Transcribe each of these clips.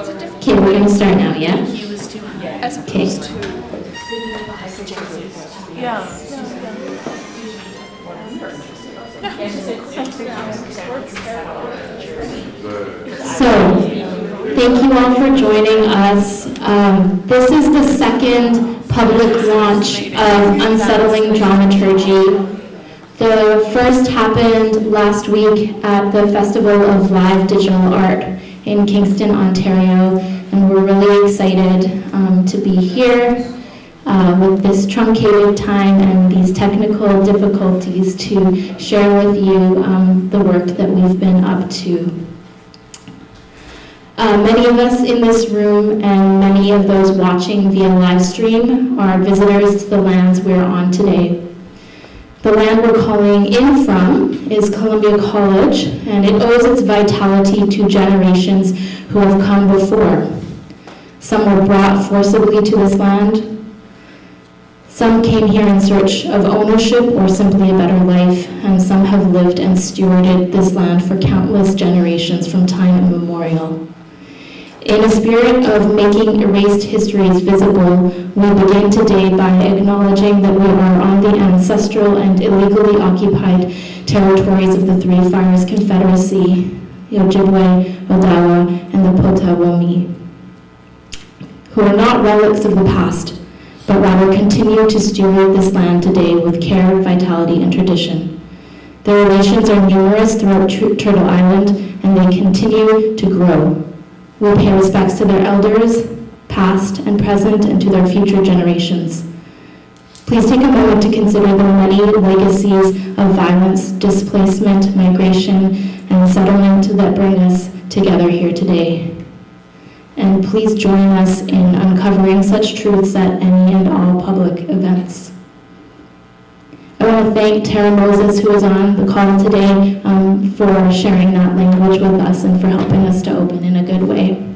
Okay, we're gonna start now, yeah? As Okay. opposed to. Yeah. So, thank you all for joining us. Um, This is the second public launch of Unsettling Dramaturgy. The first happened last week at the Festival of Live Digital Art in Kingston, Ontario, and we're really excited um, to be here uh, with this truncated time and these technical difficulties to share with you um, the work that we've been up to. Uh, Many of us in this room and many of those watching via live stream are visitors to the lands we're on today. The land we're calling in from is Columbia College, and it owes its vitality to generations who have come before. Some were brought forcibly to this land. Some came here in search of ownership or simply a better life, and some have lived and stewarded this land for countless generations from time immemorial. In a spirit of making erased histories visible, we begin today by acknowledging that we are on the ancestral and illegally occupied territories of the Three Fires Confederacy, the Ojibwe, Odawa, and the Potawatomi, who are not relics of the past, but rather continue to steward this land today with care, vitality, and tradition. Their relations are numerous throughout Tur- Turtle Island, and they continue to grow. We pay respects to their elders, past and present, and to their future generations. Please take a moment to consider the many legacies of violence, displacement, migration, and settlement that bring us together here today. And please join us in uncovering such truths at any and all public events. I want to thank Tara Moses, who is on the call today, um, for sharing that language with us and for helping us to open in a good way.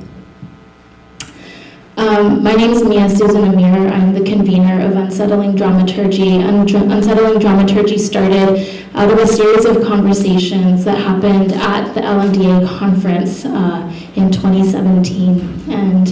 Um, my name is Mia Susan Amir. I'm the convener of Unsettling Dramaturgy. Un- Unsettling Dramaturgy started out of a series of conversations that happened at the LMDA conference uh, in 2017. And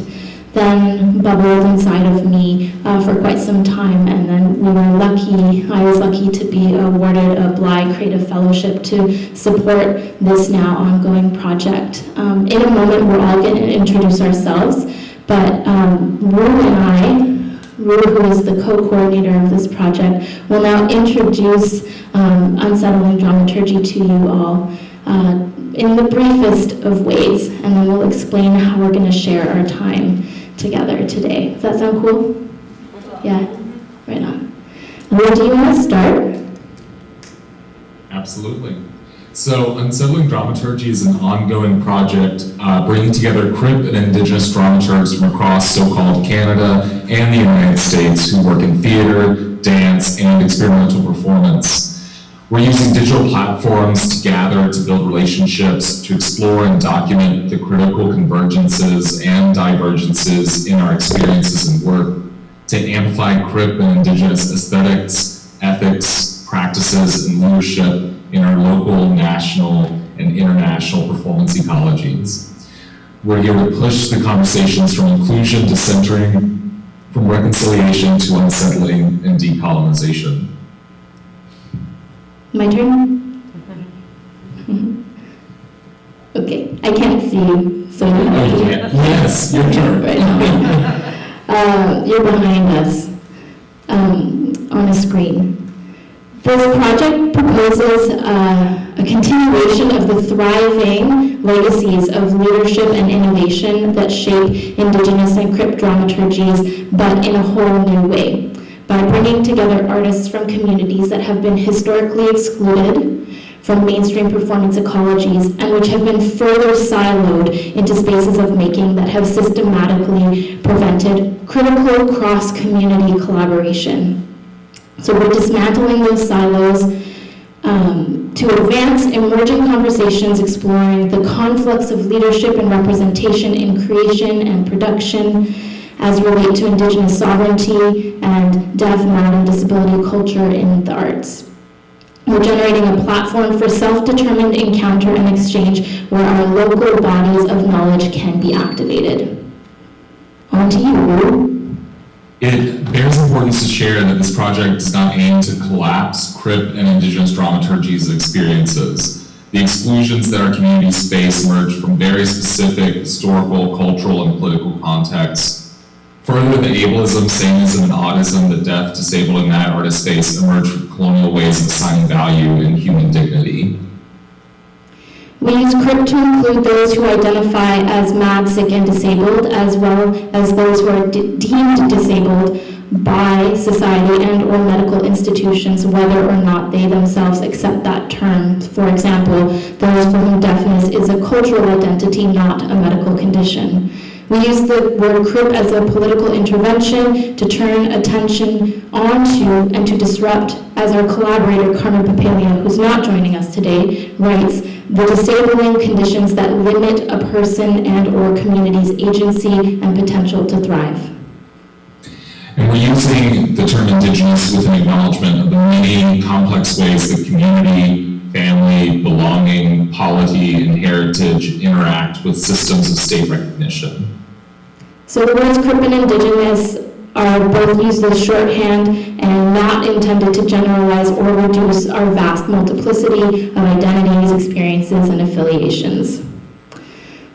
then bubbled inside of me uh, for quite some time. And then we were lucky, I was lucky to be awarded a Bly Creative Fellowship to support this now ongoing project. Um, in a moment, we're all going to introduce ourselves, but um, Rue and I, Rue, who is the co-coordinator of this project, will now introduce um, Unsettling Dramaturgy to you all. Uh, in the briefest of ways, and then we'll explain how we're going to share our time together today. Does that sound cool? Yeah, right on. Where do you want to start? Absolutely. So, Unsettling Dramaturgy is an ongoing project uh, bringing together Crip and Indigenous dramaturgs from across so-called Canada and the United States who work in theater, dance, and experimental performance. We're using digital platforms to gather, to build relationships, to explore and document the critical convergences and divergences in our experiences and work, to amplify Crip and Indigenous aesthetics, ethics, practices, and leadership in our local, national, and international performance ecologies. We're here to push the conversations from inclusion to centering, from reconciliation to unsettling and decolonization. My turn? Okay, I can't see you, so you Oh, you can't. Yes, your turn. right now. Uh, You're behind us um, on a screen. This project proposes uh, a continuation of the thriving legacies of leadership and innovation that shape Indigenous and Crip dramaturgies, but in a whole new way by bringing together artists from communities that have been historically excluded from mainstream performance ecologies and which have been further siloed into spaces of making that have systematically prevented critical cross-community collaboration. So we're dismantling those silos um, to advance emerging conversations exploring the conflicts of leadership and representation in creation and production, as relate to Indigenous sovereignty and deaf, mad, and disability culture in the arts. We're generating a platform for self-determined encounter and exchange where our local bodies of knowledge can be activated. On to you. It bears importance to share that this project does not aim to collapse CRIP and Indigenous dramaturgies experiences. The exclusions that our communities face emerge from very specific historical, cultural, and political contexts. Further, the ableism, sanism, and audism that deaf, disabled, and mad artists face emerge from colonial ways of assigning value and human dignity. We use CRIP to include those who identify as mad, sick, and disabled, as well as those who are de- deemed disabled by society and or medical institutions, whether or not they themselves accept that term. For example, those for whom deafness is a cultural identity, not a medical condition. We use the word CRIP as a political intervention to turn attention onto and to disrupt, as our collaborator Carmen Papalia, who's not joining us today, writes, the disabling conditions that limit a person and or community's agency and potential to thrive. And we're using the term Indigenous with an acknowledgement of the many complex ways that community, family, belonging, polity, and heritage interact with systems of state recognition. So the words CRIP and Indigenous are both used as shorthand and not intended to generalize or reduce our vast multiplicity of identities, experiences, and affiliations.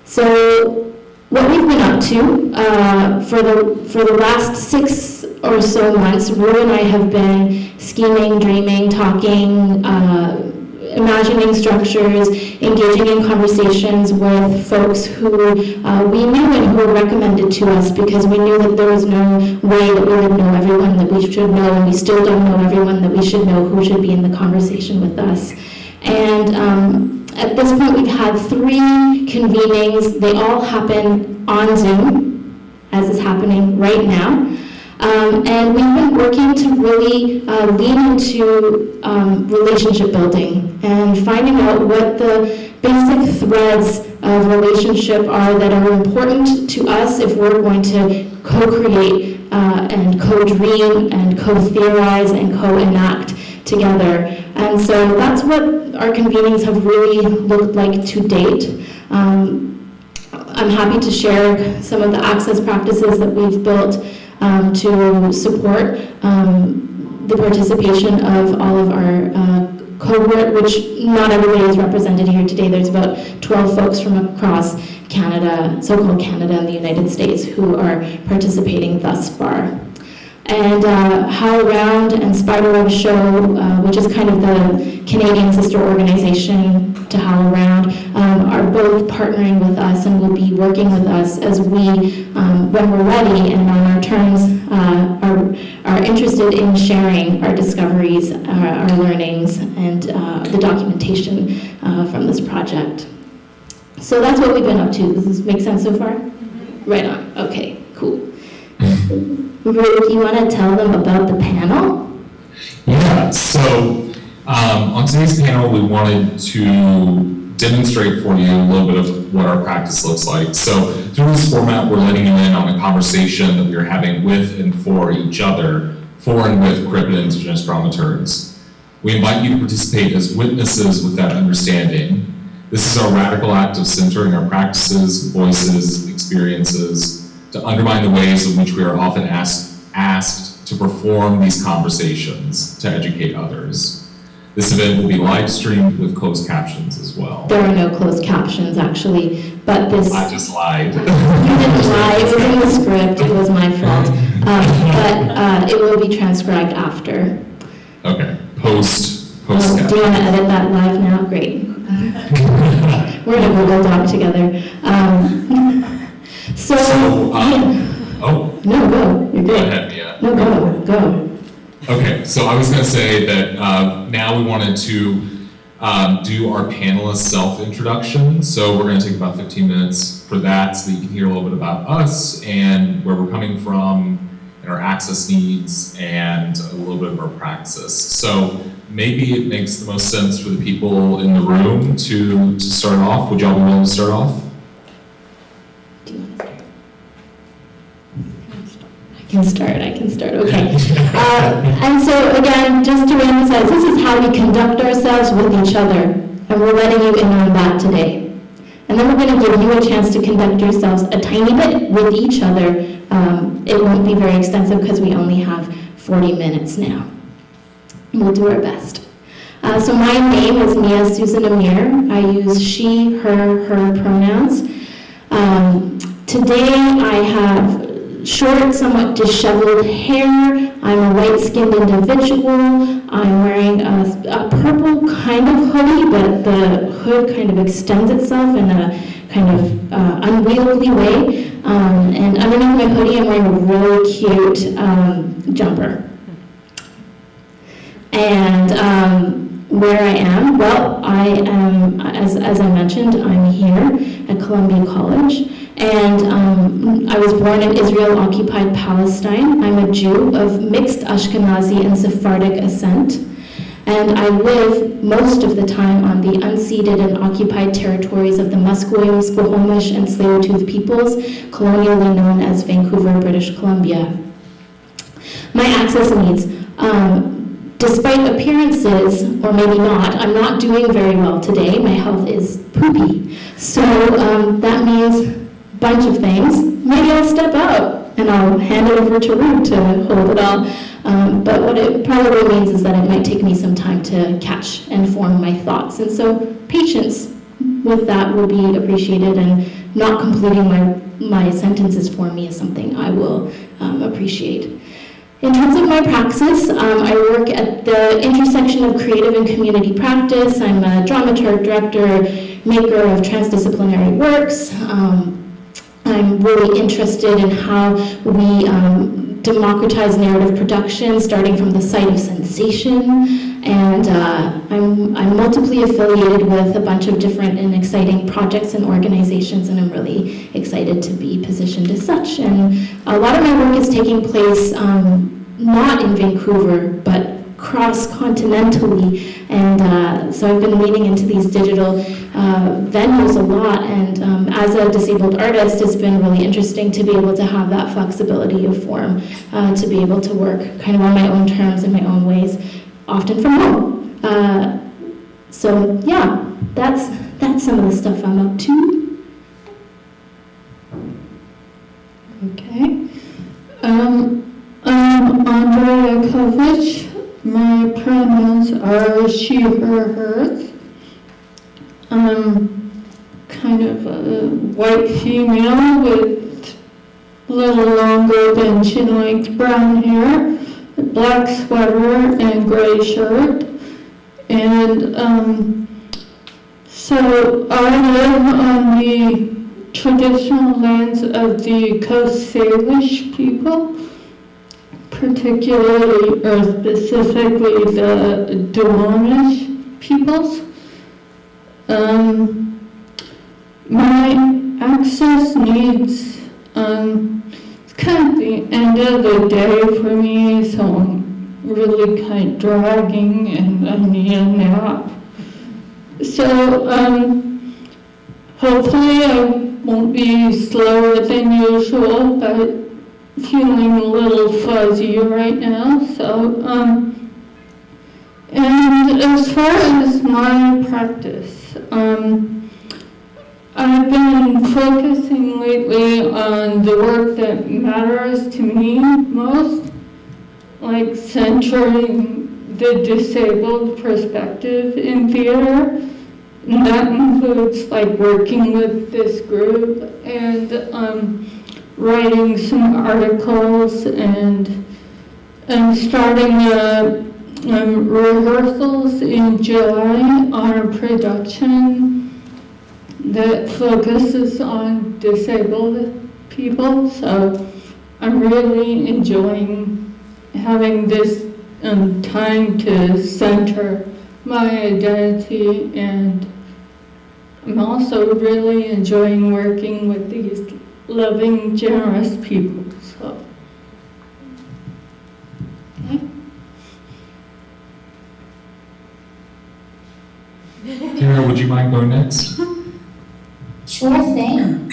So what we've been up to uh, for the for the last six or so months, Rue and I have been scheming, dreaming, talking. Uh, imagining structures, engaging in conversations with folks who uh, we knew and who were recommended to us because we knew that there was no way that we would know everyone that we should know, and we still don't know everyone that we should know who should be in the conversation with us. And um, at this point, we've had three convenings. They all happen on Zoom, as is happening right now. Um, and we've been working to really uh, lean into um, relationship building and finding out what the basic threads of relationship are that are important to us if we're going to co-create uh, and co-dream and co-theorize and co-enact together. And so that's what our convenings have really looked like to date. Um, I'm happy to share some of the access practices that we've built um, to support um, the participation of all of our uh, cohort, which not everybody is represented here today. There's about 12 folks from across Canada, so-called Canada and the United States, who are participating thus far. And uh, HowlRound and Spiderweb Show, uh, which is kind of the Canadian sister organization to HowlRound, um, are both partnering with us and will be working with us as we, um, when we're ready and on our terms, uh, are, are interested in sharing our discoveries, uh, our learnings, and uh, the documentation uh, from this project. So that's what we've been up to. Does this make sense so far? Right on. Okay, cool. Rue, do you want to tell them about the panel? Yeah, so um, on today's panel, we wanted to demonstrate for you a little bit of what our practice looks like. So through this format, we're letting you in on a conversation that we're having with and for each other, for and with Crip and Indigenous dramaturgs. We invite you to participate as witnesses with that understanding. This is our radical act of centering our practices, voices, experiences, to undermine the ways in which we are often asked, asked to perform these conversations to educate others. This event will be live streamed with closed captions as well. There are no closed captions, actually, but this... I just lied. You didn't lie, it was in the script, it was my fault. Um, But uh, it will be transcribed after. Okay, post, post Um, Do you want to edit that live now? Great. We're in a Google Doc together. Um, So, So, yeah. um, oh, no, go, you're good. Go ahead, Mia. No, go, go. Okay, so I was going to say that uh, now we wanted to um, do our panelist self-introduction. So we're going to take about 15 minutes for that so that you can hear a little bit about us and where we're coming from and our access needs and a little bit of our practice. So maybe it makes the most sense for the people in the room to, to start off. Would y'all be willing to start off? Do you want to start? can start, I can start, okay. Uh, And so again, just to emphasize, this is how we conduct ourselves with each other, and we're letting you in on that today. And then we're going to give you a chance to conduct yourselves a tiny bit with each other. Um, It won't be very extensive because we only have 40 minutes now. We'll do our best. Uh, So my name is Mia Susan Amir. I use she, her, her pronouns. Um, Today I have short, somewhat disheveled hair. I'm a white-skinned individual. I'm wearing a, a purple kind of hoodie, but the hood kind of extends itself in a kind of uh, unwieldy way. Um, and underneath my hoodie, I'm wearing a really cute um, jumper. And um, where I am, well, I am, as, as I mentioned, I'm here at Columbia College. And um, I was born in Israel occupied Palestine. I'm a Jew of mixed Ashkenazi and Sephardic ascent. And I live most of the time on the unceded and occupied territories of the Musqueam, Squamish, and Tsleil-Waututh peoples, colonially known as Vancouver, British Columbia. My access needs. Um, despite appearances, or maybe not, I'm not doing very well today. My health is poopy. So um, that means bunch of things. Maybe I'll step out and I'll hand it over to Ruth to hold it all. Um, but what it probably means is that it might take me some time to catch and form my thoughts. And so patience with that will be appreciated and not completing my, my sentences for me is something I will um, appreciate. In terms of my praxis, um, I work at the intersection of creative and community practice. I'm a dramaturg, director, maker of transdisciplinary works. Um, I'm really interested in how we um, democratize narrative production, starting from the site of sensation. And uh, I'm, I'm multiply affiliated with a bunch of different and exciting projects and organizations, and I'm really excited to be positioned as such. And a lot of my work is taking place um, not in Vancouver, but cross-continentally, and uh, so I've been leaning into these digital uh, venues a lot, and um, as a disabled artist, it's been really interesting to be able to have that flexibility of form, uh, to be able to work kind of on my own terms in my own ways, often from home. Uh, so yeah, that's, that's some of the stuff I'm up to. Okay. Um, I'm Andrea Kovich. My pronouns are she, her, hers. I'm kind of a white female with a little longer than chin length brown hair, black sweater and gray shirt. And um, so I live on the traditional lands of the Coast Salish people, particularly or specifically the Duwamish peoples. Um, my access needs, um, it's kind of the end of the day for me, so I'm really kind of dragging and I need a nap. So, um, hopefully I won't be slower than usual, but feeling a little fuzzy right now, so, um, and as far as my practice, um, I've been focusing lately on the work that matters to me most, like centering the disabled perspective in theater. And that includes like working with this group and um, writing some articles and and starting uh, um, rehearsals in July on a production that focuses on disabled people. So I'm really enjoying having this um, time to center my identity and I'm also really enjoying working with these loving, generous people. So, Tara, would you mind going next? Sure thing.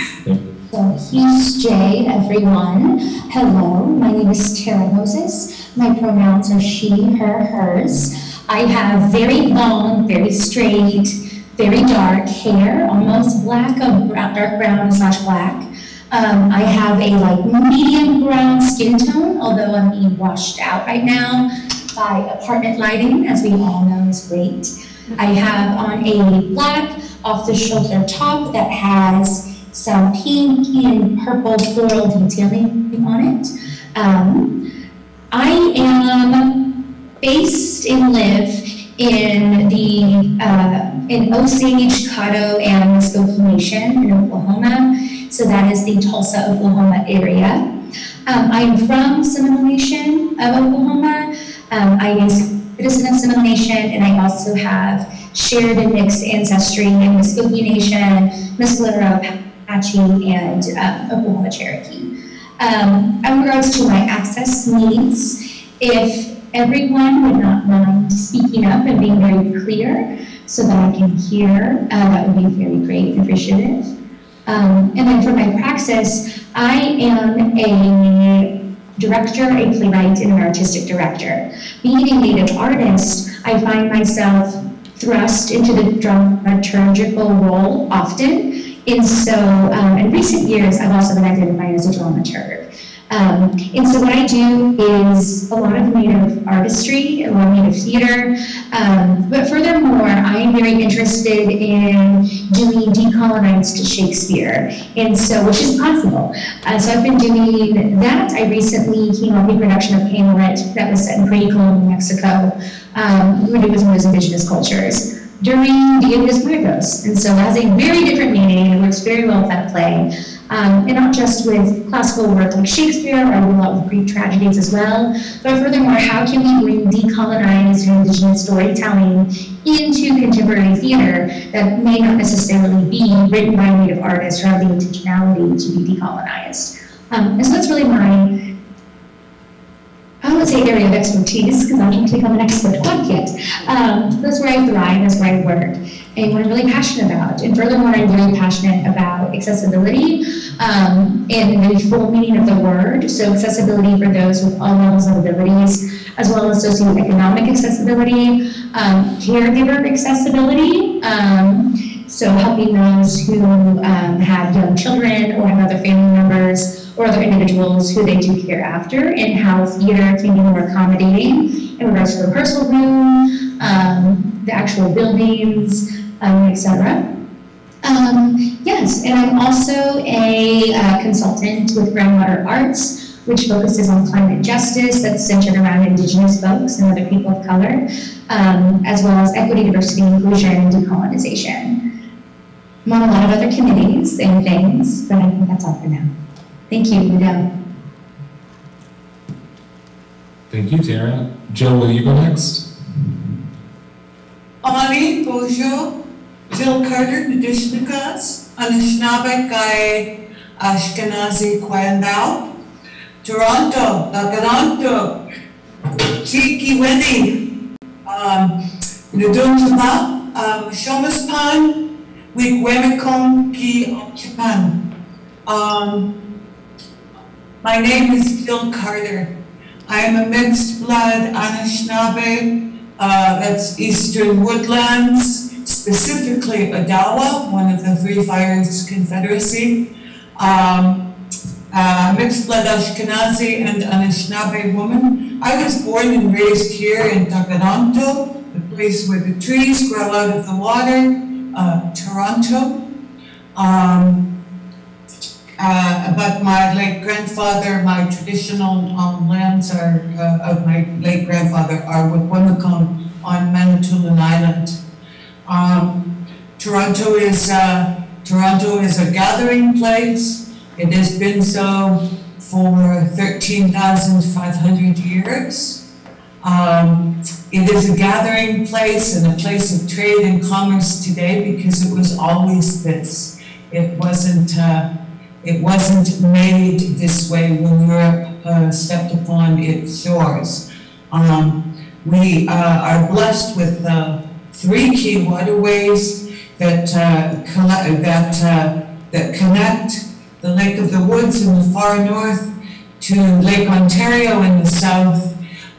So Hesci, everyone. Hello, my name is Tara Moses. My pronouns are she, her, hers. I have very long, very straight, very dark hair, almost black, of brown, dark brown slash black. Um, I have a like medium brown skin tone, although I'm being washed out right now by apartment lighting, as we all know is great. I have on a black off-the-shoulder top that has some pink and purple floral detailing on it. Um, I am based and live in the, uh, in Osage, Caddo, and Muskogee Nation in Oklahoma. So that is the Tulsa, Oklahoma area. Um, I'm from Seminole Nation of Oklahoma. Um, I am a citizen of Seminole Nation, and I also have shared and mixed ancestry in Muskogee Nation, Mescalero, Apache, and uh, Oklahoma Cherokee. Um, in regards to my access needs, if everyone would not mind speaking up and being very clear so that I can hear, uh, that would be very great and appreciative. Um, and then for my praxis, I am a director, a playwright, and an artistic director. Being a native artist, I find myself thrust into the dramaturgical role often. And so, um, in recent years, I've also been identified as a dramaturg. Um, and so what I do is a lot of native artistry, a lot of native theater, um, but furthermore, I am very interested in doing decolonized Shakespeare, and so, which is possible. Uh, so I've been doing that. I recently came off a production of Hamlet that was set in pre-colonial Mexico, um, when it was one of those indigenous cultures during the Indias Muertos. And so it has a very different meaning, and it works very well with that play. Um, and not just with classical work like Shakespeare, or a lot of Greek tragedies as well, but furthermore, how can we bring decolonized indigenous storytelling into contemporary theater that may not necessarily be written by native artists or have the intentionality to be decolonized? Um, and so that's really my I would say area of expertise because I don't think I'm an expert quite yet. Um, that's where I thrive, that's where I work, and what I'm really passionate about. And furthermore, I'm very passionate about accessibility um, and the full meaning of the word. So accessibility for those with all levels of abilities, as well as socioeconomic accessibility, um, caregiver accessibility. Um, so helping those who um, have young children or have other family members or other individuals who they do care after and how theater can be more accommodating in regards to the rehearsal room, um, the actual buildings, um, etc. Um, yes, and I'm also a uh, consultant with Groundwater Arts, which focuses on climate justice that's centered around Indigenous folks and other people of color, um, as well as equity, diversity, inclusion, and decolonization. I'm on a lot of other committees and things, but I think that's all for now. Thank you, Madam. Thank you, Tara. Joe, will you go next? Ani, bonjour. Jill Carter, Nadishnikas, Anishinaabe Kai Ashkenazi Kwandao. Toronto, Nagalanto, Chiki Winnie, um, Nudunjaba, um, Shomaspan, Wigwemikon Ki Ochipan. Um, my name is Jill Carter. I am a mixed blood Anishinaabe, uh, that's Eastern Woodlands, specifically Odawa, one of the Three Fires Confederacy. Um, uh, mixed blood Ashkenazi and Anishinaabe woman. I was born and raised here in Tkaronto, the place where the trees grow out of the water, uh, Toronto. Um, uh, but my late grandfather, my traditional um, lands are, uh, of my late grandfather are with Wikwemikong on Manitoulin Island. Um, Toronto is, uh, Toronto is a gathering place. It has been so for 13,500 years. Um, it is a gathering place and a place of trade and commerce today because it was always this. It wasn't, uh, it wasn't made this way when Europe uh, stepped upon its shores. Um, we uh, are blessed with uh, three key waterways that uh, that that connect the Lake of the Woods in the far north, to Lake Ontario in the south,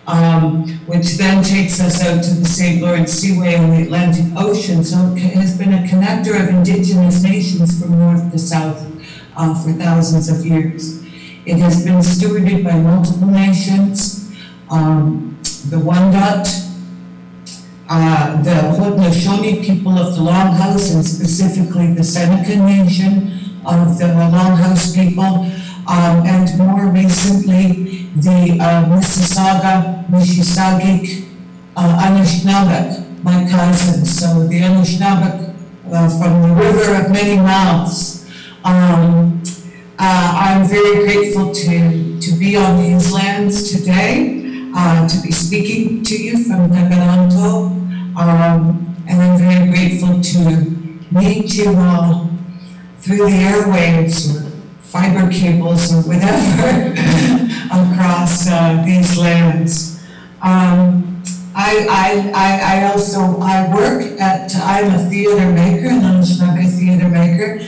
um, which then takes us out to the St. Lawrence Seaway and the Atlantic Ocean. So it has been a connector of indigenous nations from north to south uh, for thousands of years. It has been stewarded by multiple nations, um, the Wendat, uh, the Haudenosaunee people of the Longhouse, and specifically the Seneca Nation of the Longhouse people, um, and more recently, the uh, Mississauga, Mississaugic, uh, Anishinaabeg, my cousins. So the Anishinaabeg uh, from the river of many mouths. Um, uh, I'm very grateful to, to be on these lands today, uh, to be speaking to you from Tkaronto. Um, and I'm very grateful to meet you all through the airwaves or fiber cables or whatever across uh, these lands. Um, I, I, I, I also, I work at, I'm a theater maker, an Anishinaabe theater maker,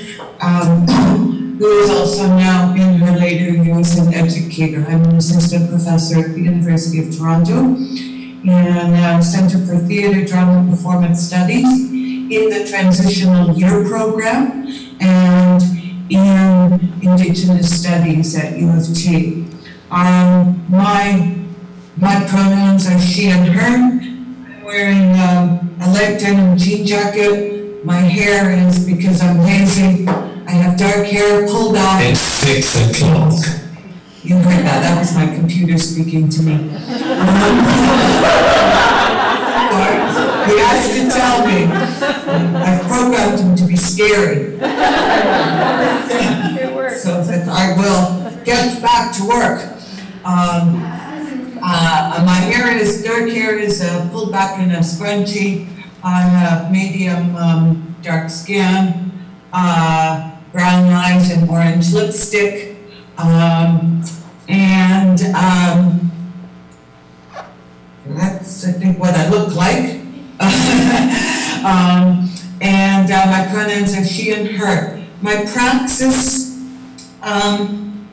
um, who is also now in her later years an educator. I'm an assistant professor at the University of Toronto in uh, Center for Theater, Drama, and Performance Studies in the Transitional Year Program and in Indigenous Studies at U of T. Um, my, my pronouns are she and her. I'm wearing um, a light denim jean jacket. My hair is because I'm lazy. I have dark hair pulled out. It's six o'clock. You heard that, that was my computer speaking to me. He has to tell me. I've programmed him to be scary. So that I will get back to work. Um, uh, my hair is, dark hair is uh, pulled back in a scrunchie. I have medium, um, dark skin, uh, brown eyes and orange lipstick. Um, and, um, that's, I think, what I look like. Um, and, uh, my pronouns are she and her. My praxis, um,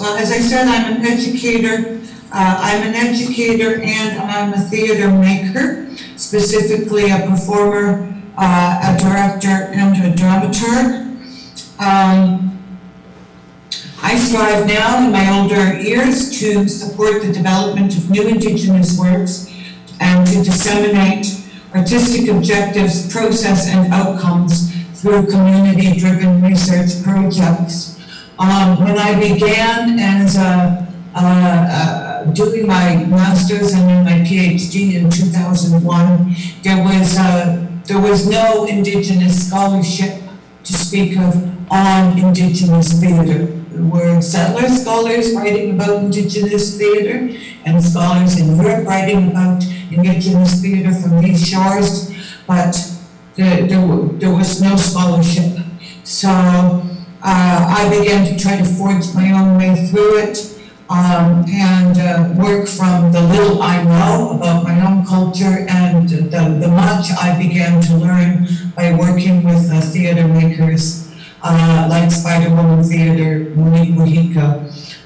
well, as I said, I'm an educator. Uh, I'm an educator and I'm a theater maker, specifically a performer, uh, a director, and a dramaturg. Um, I strive now in my older years to support the development of new Indigenous works and to disseminate artistic objectives, process, and outcomes through community-driven research projects. Um, when I began as a, uh, uh, doing my master's and then my PhD in 2001, there was, uh, there was no Indigenous scholarship to speak of on Indigenous theater. There were settler scholars writing about Indigenous theater and scholars in Europe writing about Indigenous theater from these shores, but there, there, there was no scholarship. So uh, I began to try to forge my own way through it um, and uh, work from the little I know about my own culture and the, the much I began to learn by working with uh, theater makers uh, like Spiderwoman Theater, Monique Mojica,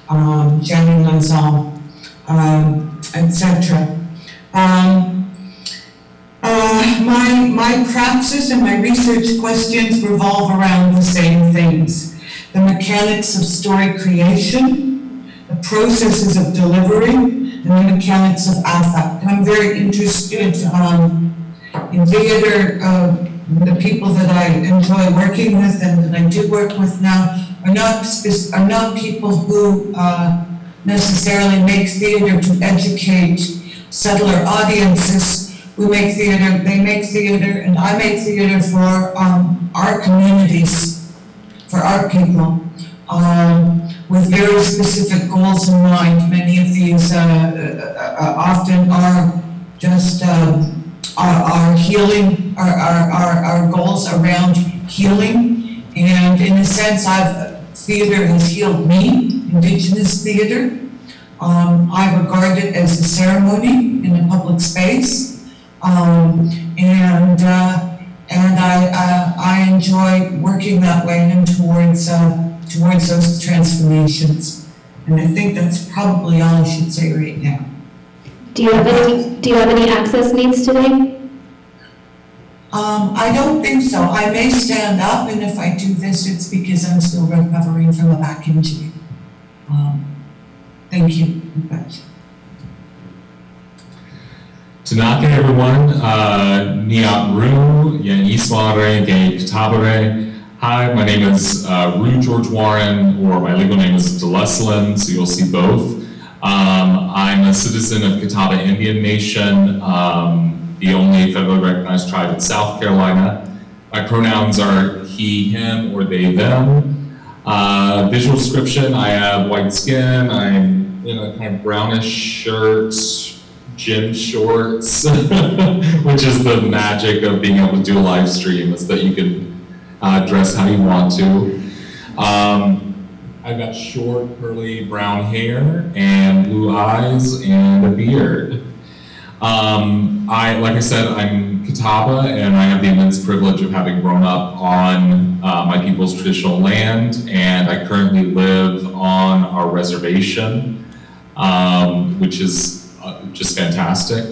um, Jani Lauzon, um, etc. Um, uh, my, my praxis and my research questions revolve around the same things. The mechanics of story creation, the processes of delivery, and the mechanics of affect. And I'm very interested um, in theater. Uh, the people that I enjoy working with and that I do work with now are not, are not people who uh, necessarily make theater to educate settler audiences. We make theater, they make theater, and I make theater for um, our communities, for our people, um, with very specific goals in mind. Many of these uh, uh, uh, often are just um, our, our healing, our, our, our, our goals around healing. And in a sense, I've, theater has healed me, Indigenous theater. Um, I regard it as a ceremony in a public space. Um, and, uh, and I, uh, I enjoy working that way and towards, uh, towards those transformations. And I think that's probably all I should say right now. Do you have any, do you have any access needs today? Um, I don't think so. I may stand up, and if I do this, it's because I'm still recovering from a back injury. Um, thank you. Tanaka everyone, uh, Niat Ru, Yan Ismare, Gay Katabare. Hi, my name is uh, Ru George Warren, or my legal name is DeLesslin, so you'll see both. Um, I'm a citizen of Catawba Indian Nation, um, the only federally recognized tribe in South Carolina. My pronouns are he, him, or they, them. Uh, visual description, I have white skin, I'm in a kind of brownish shirt, gym shorts, which is the magic of being able to do a live stream, is that you can uh, dress how you want to. Um, I've got short, curly brown hair and blue eyes and a beard. Um, I, like I said, I'm Catawba, and I have the immense privilege of having grown up on uh, my people's traditional land, and I currently live on our reservation, um, which is uh, just fantastic.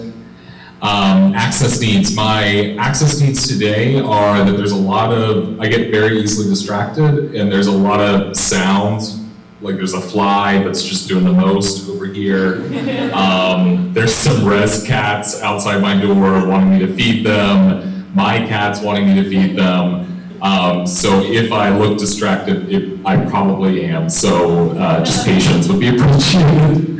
Um, access needs. My access needs today are that there's a lot of, I get very easily distracted, and there's a lot of sounds. Like there's a fly that's just doing the most over here. Um, there's some res cats outside my door wanting me to feed them. My cat's wanting me to feed them. Um, so if I look distracted, it, I probably am. So uh, just patience would be appreciated.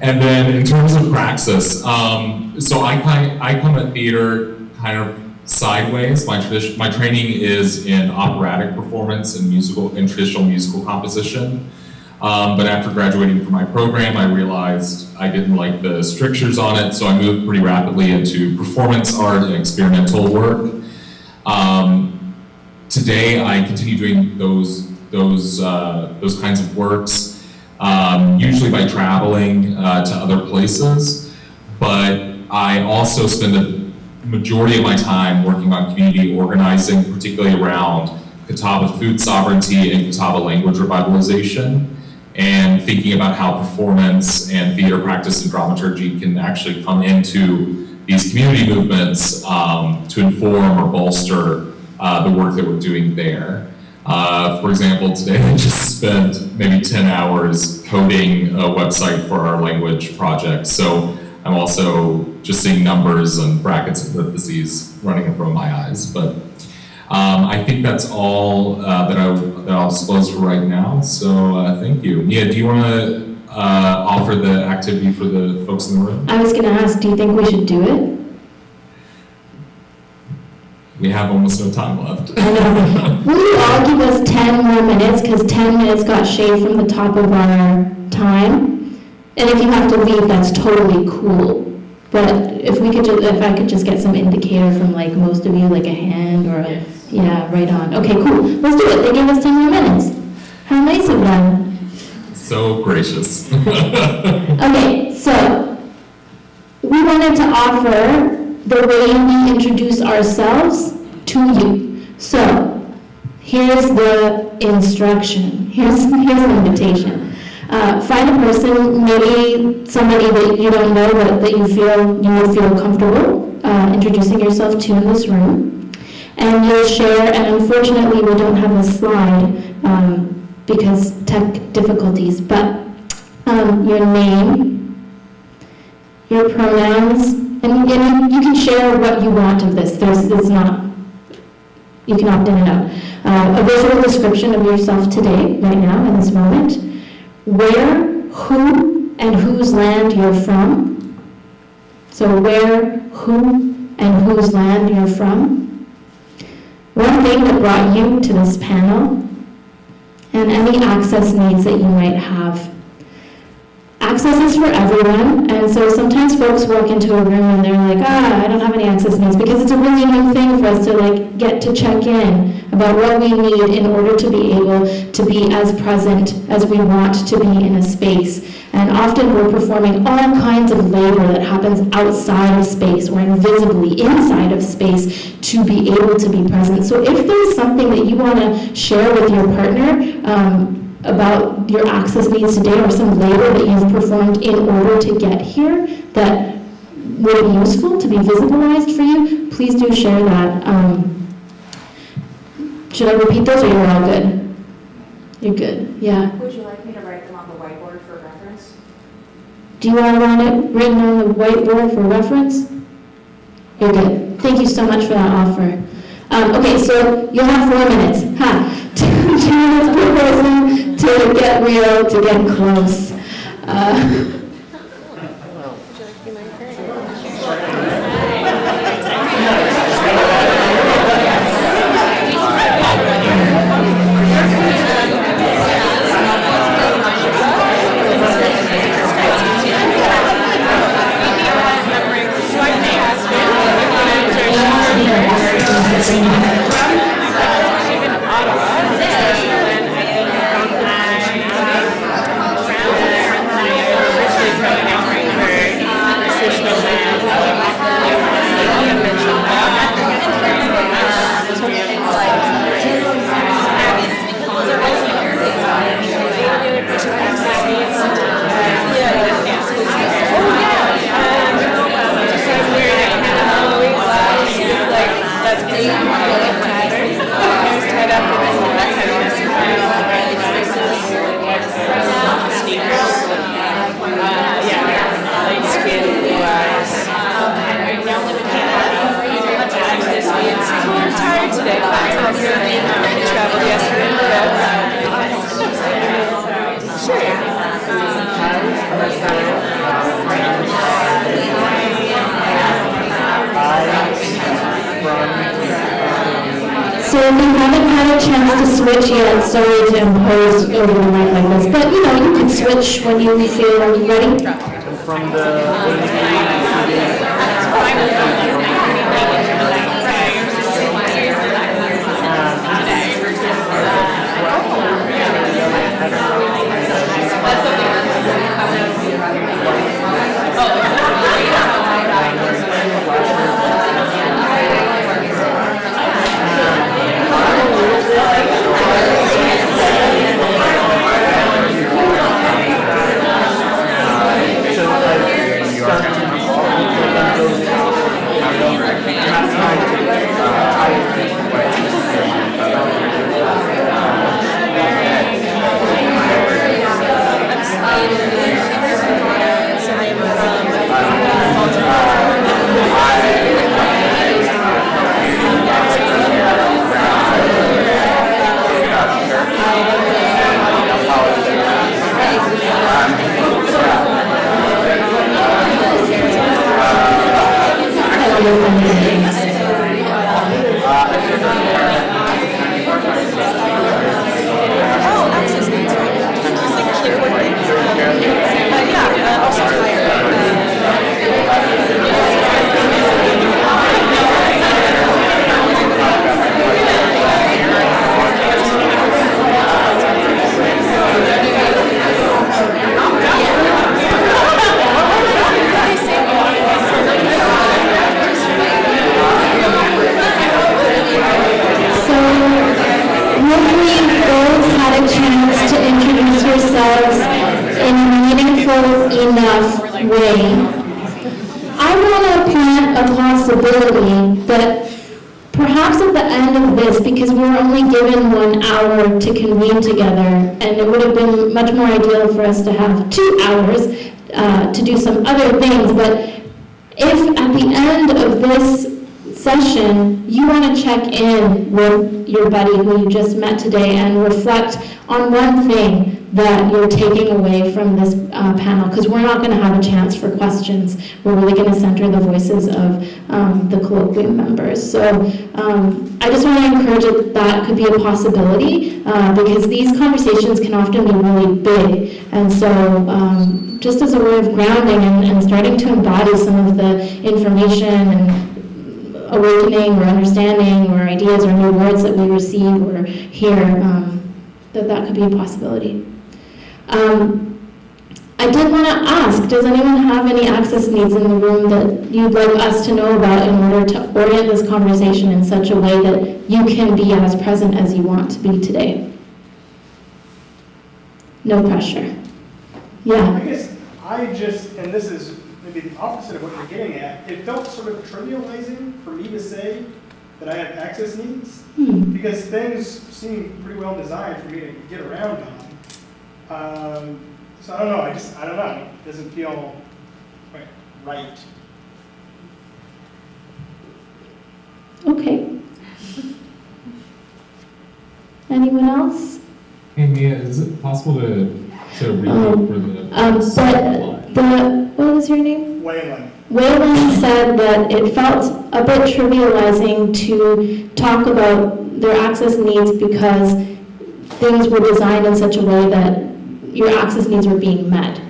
And then in terms of praxis, um, so I I come at theater kind of sideways. My my training is in operatic performance and musical and traditional musical composition. Um, but after graduating from my program, I realized I didn't like the strictures on it, so I moved pretty rapidly into performance art and experimental work. Um, today, I continue doing those those uh, those kinds of works, um, usually by traveling uh, to other places. But I also spend a majority of my time working on community organizing, particularly around Catawba food sovereignty and Catawba language revitalization, and thinking about how performance and theater practice and dramaturgy can actually come into these community movements um, to inform or bolster uh, the work that we're doing there. Uh, for example, today I just spent maybe 10 hours coding a website for our language project. So I'm also just seeing numbers and brackets and parentheses running in front of my eyes. But um, I think that's all uh, that, I, that I'll disclose for right now. So uh, thank you. Mia, do you want to uh, offer the activity for the folks in the room? I was gonna ask, do you think we should do it? We have almost no time left. I know. Will you all give us 10 more minutes, because 10 minutes got shaved from the top of our time? And if you have to leave, that's totally cool. But if we could, ju- if I could just get some indicator from like most of you, like a hand or a, yeah, right on. Okay, cool. Let's do it. They gave us 10 more minutes. How nice of them. so gracious. Okay, so we wanted to offer the way we introduce ourselves to you. So here's the instruction. Here's, here's the invitation. Uh, find a person, maybe somebody that you don't know but that you feel you would feel comfortable uh, introducing yourself to in this room. And you'll share, and unfortunately we don't have a slide um, because tech difficulties, but um, your name, your pronouns, and, and you can share what you want of this. There's, it's not, you can opt in and out. Uh, a visual description of yourself today, right now, in this moment. Where, who, and whose land you're from. So where, who, and whose land you're from. One thing that brought you to this panel, and any access needs that you might have. Access is for everyone, and so sometimes folks walk into a room and they're like, ah, I don't have any access needs, because it's a really new thing for us to like get to check in about what we need in order to be able to be as present as we want to be in a space. And often we're performing all kinds of labor that happens outside of space or invisibly inside of space to be able to be present. So if there's something that you want to share with your partner um, about your access needs today or some labor that you've performed in order to get here that would be useful to be visibilized for you, please do share that. Um, should I repeat those or you're all good? You're good, yeah. Would you like me to write them on the whiteboard for reference? Do you want to want it written on the whiteboard for reference? You're good. Thank you so much for that offer. Um, okay, so you'll have four minutes. Ha! Minutes per person to get real, to get close. Uh, If you haven't had a chance to switch yet, sorry to impose over the night like this, but you know, you can switch when you feel ready. from the So hopefully both had a chance to introduce yourselves in a meaningful enough way. I want to plant a possibility that perhaps at the end of this, because we were only given one hour to convene together, and it would have been much more ideal for us to have two hours uh, to do some other things, but if at the end of this session, you want to check in with your buddy who you just met today and reflect on one thing that you're taking away from this uh, panel, because we're not going to have a chance for questions. We're really going to center the voices of um, the colloquium members. So um, I just want to encourage that that could be a possibility, uh, because these conversations can often be really big. And so um, just as a way of grounding and, and starting to embody some of the information and awakening or understanding or ideas or new words that we receive or hear, um, that that could be a possibility. Um, I did want to ask, does anyone have any access needs in the room that you'd like us to know about in order to orient this conversation in such a way that you can be as present as you want to be today? No pressure. Yeah, I guess I just, and this is the opposite of what you're getting at, it felt sort of trivializing for me to say that I have access needs, hmm, because things seem pretty well designed for me to get around on. Um, so I don't know, I just, I don't know, it doesn't feel quite right. okay. Anyone else? Hey Mia, is it possible to, to read Um. Um, but the, what was your name? Wayland, Wayland said that it felt a bit trivializing to talk about their access needs because things were designed in such a way that your access needs were being met.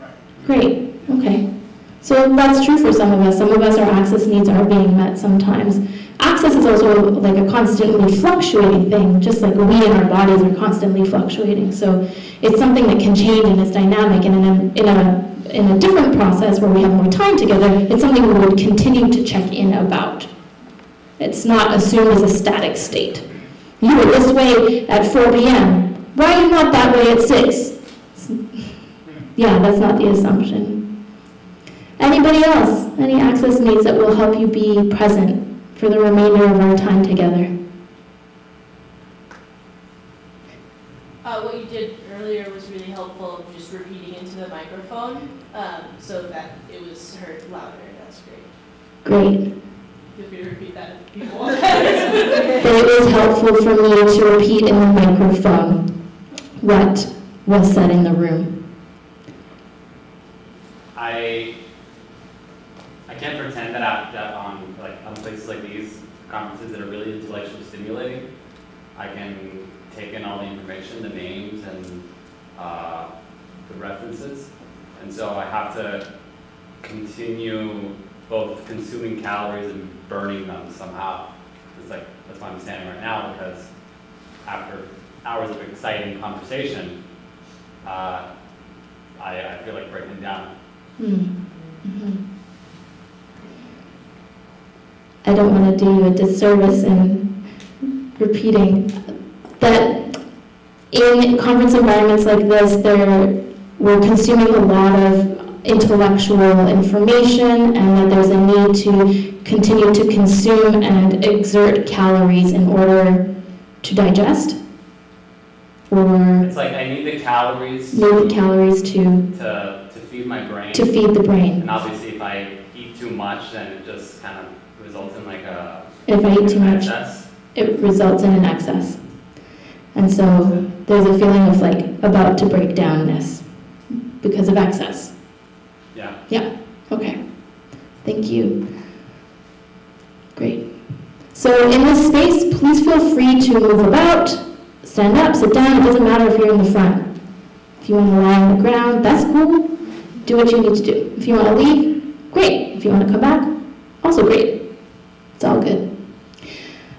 right. Great, okay. So that's true for some of us. Some of us, our access needs are being met sometimes. Access is also like a constantly fluctuating thing, just like we in our bodies are constantly fluctuating. So it's something that can change and it's dynamic and in a, in a, in a different process where we have more time together, it's something we would continue to check in about. It's not assumed as a static state. You were this way at 4 p.m. Why are you not that way at 6? Yeah, that's not the assumption. Anybody else? Any access needs that will help you be present for the remainder of our time together? Uh, what you did earlier was really helpful, just repeating into the microphone, um, so that it was heard louder, that's great. Great. Feel free to repeat that if people But it was helpful for me to repeat in the microphone what was said in the room. I I can't pretend that, I, that on like on places like these conferences that are really intellectually stimulating, I can take in all the information, the names and uh, the references, and so I have to continue both consuming calories and burning them somehow. It's like that's why I'm standing right now because after hours of exciting conversation, uh, I, I feel like breaking down. Hmm. I don't want to do you a disservice in repeating that in conference environments like this, there, we're consuming a lot of intellectual information and that there's a need to continue to consume and exert calories in order to digest or It's like I need the calories need the calories to, to, to feed my brain. to feed the brain. And obviously, if I eat too much, then it just kind of results in like a If I eat too much, excess. it results in an excess. And so there's a feeling of like about to break downness because of excess. Yeah. Yeah, okay. Thank you. Great. So in this space, please feel free to move about, stand up, sit down, it doesn't matter if you're in the front. If you want to lie on the ground, that's cool. Do what you need to do. If you want to leave, great. If you want to come back, also great. It's all good.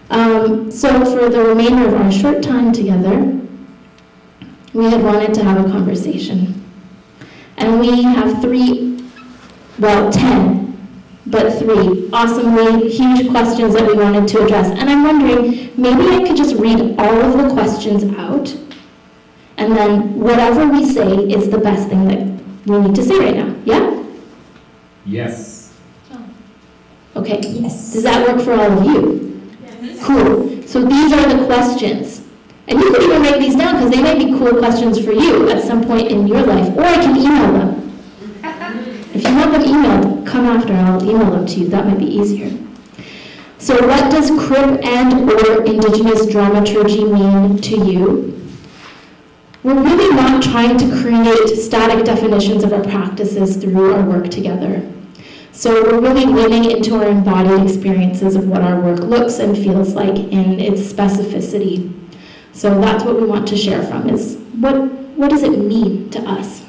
Um, so for the remainder of our short time together, we had wanted to have a conversation. And we have three, well, 10, but three awesomely huge questions that we wanted to address. And I'm wondering, maybe I could just read all of the questions out, and then whatever we say is the best thing that we need to say right now. Yeah? Yes. Okay. Yes. Does that work for all of you? Yes. Cool. So these are the questions. And you can even write these down because they may be cool questions for you at some point in your life, or I can email them. If you want them emailed, come after, I'll email them to you, that might be easier. So what does crib and or indigenous dramaturgy mean to you? We're really not trying to create static definitions of our practices through our work together. So we're really leaning into our embodied experiences of what our work looks and feels like in its specificity. So that's what we want to share from is what, what does it mean to us?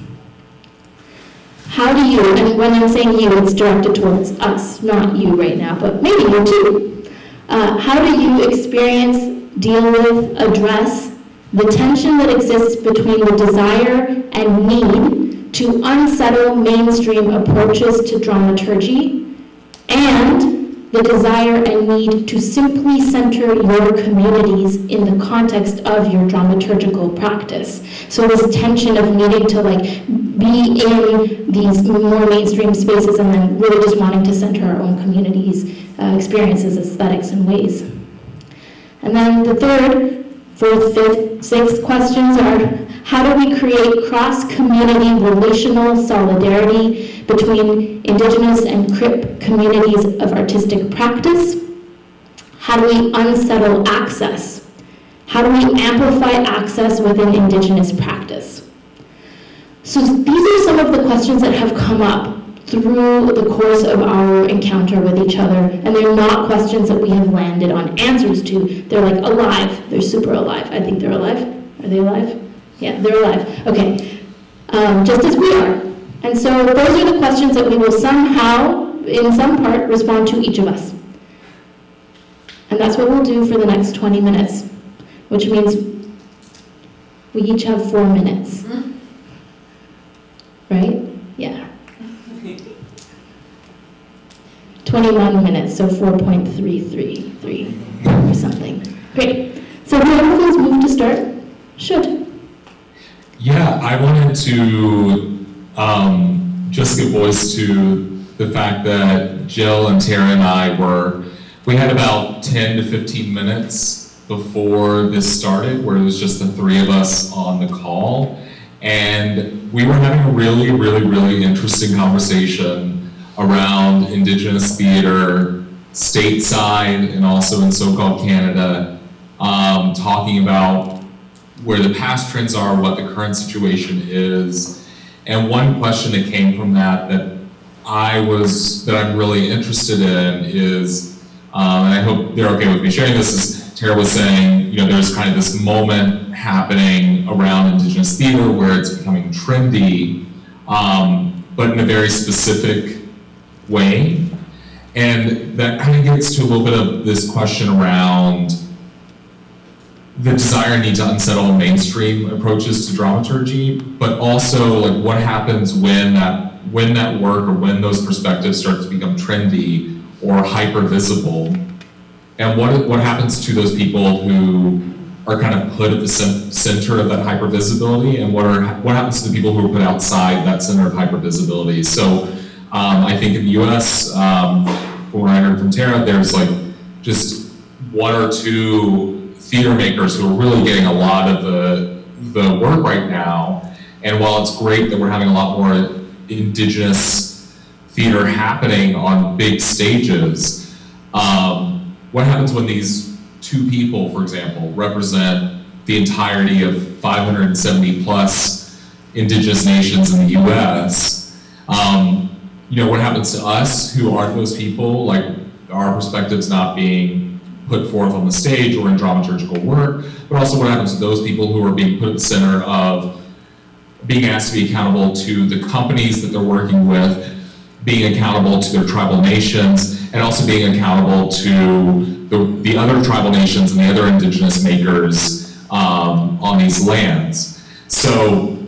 How do you, and when I'm saying you, it's directed towards us, not you right now, but maybe you too. Uh, how do you experience, deal with, address the tension that exists between the desire and need to unsettle mainstream approaches to dramaturgy, and the desire and need to simply center your communities in the context of your dramaturgical practice. So this tension of needing to like be in these more mainstream spaces and then really just wanting to center our own communities, uh, experiences, aesthetics, and ways. And then the third, fourth, fifth, sixth questions are how do we create cross-community relational solidarity between Indigenous and CRIP communities of artistic practice? How do we unsettle access? How do we amplify access within Indigenous practice? So these are some of the questions that have come up through the course of our encounter with each other, and they're not questions that we have landed on answers to. They're like alive. They're super alive. I think they're alive. Are they alive? Yeah, they're alive. Okay. Um, just as we are. And so those are the questions that we will somehow, in some part, respond to each of us. And that's what we'll do for the next 20 minutes, which means we each have four minutes. Right? Yeah. 21 minutes, so 4.333 or something. Great. So whoever feels moved to start should. Yeah, I wanted to um, just give voice to the fact that Jill and Tara and I were, we had about 10 to 15 minutes before this started where it was just the three of us on the call. And we were having a really, really, really interesting conversation around Indigenous theater stateside and also in so-called Canada, um, talking about where the past trends are, what the current situation is. And one question that came from that that I was, that I'm really interested in is, um, and I hope they're okay with me sharing this, is Tara was saying, you know, there's kind of this moment happening around Indigenous theater where it's becoming trendy, um, but in a very specific way. And that kind of gets to a little bit of this question around the desire need to unsettle mainstream approaches to dramaturgy, but also like what happens when that when that work or when those perspectives start to become trendy or hyper visible, and what what happens to those people who are kind of put at the center of that hyper visibility, and what are what happens to the people who are put outside that center of hyper visibility? So, um, I think in the U.S., um, from what I heard from Tara, there's like just one or two theater makers who are really getting a lot of the, the work right now. And while it's great that we're having a lot more indigenous theater happening on big stages, um, what happens when these two people, for example, represent the entirety of 570 plus indigenous nations in the US? Um, you know, what happens to us who aren't those people, like our perspectives not being put forth on the stage or in dramaturgical work, but also what happens to those people who are being put at the center of being asked to be accountable to the companies that they're working with, being accountable to their tribal nations, and also being accountable to the, the other tribal nations and the other indigenous makers um, on these lands. So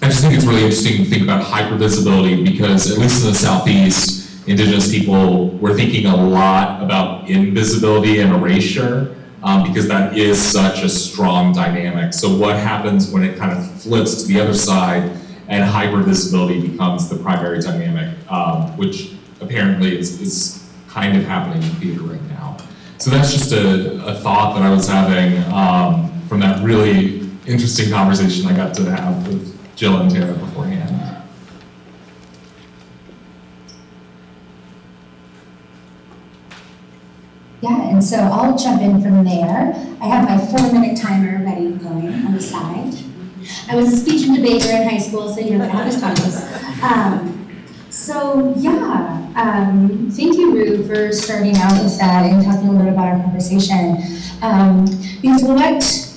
I just think it's really interesting to think about hypervisibility because at least in the Southeast, Indigenous people, we're thinking a lot about invisibility and erasure um, because that is such a strong dynamic. So what happens when it kind of flips to the other side and hypervisibility becomes the primary dynamic, um, which apparently is, is kind of happening in theater right now. So that's just a, a thought that I was having um, from that really interesting conversation I got to have with Jill and Tara beforehand. Yeah, and so I'll jump in from there. I have my four-minute timer ready going on the side. I was a speech and debater in high school, so you know how this goes. Um, so yeah, um, thank you, Roo, for starting out with that and talking a little bit about our conversation. Um, because what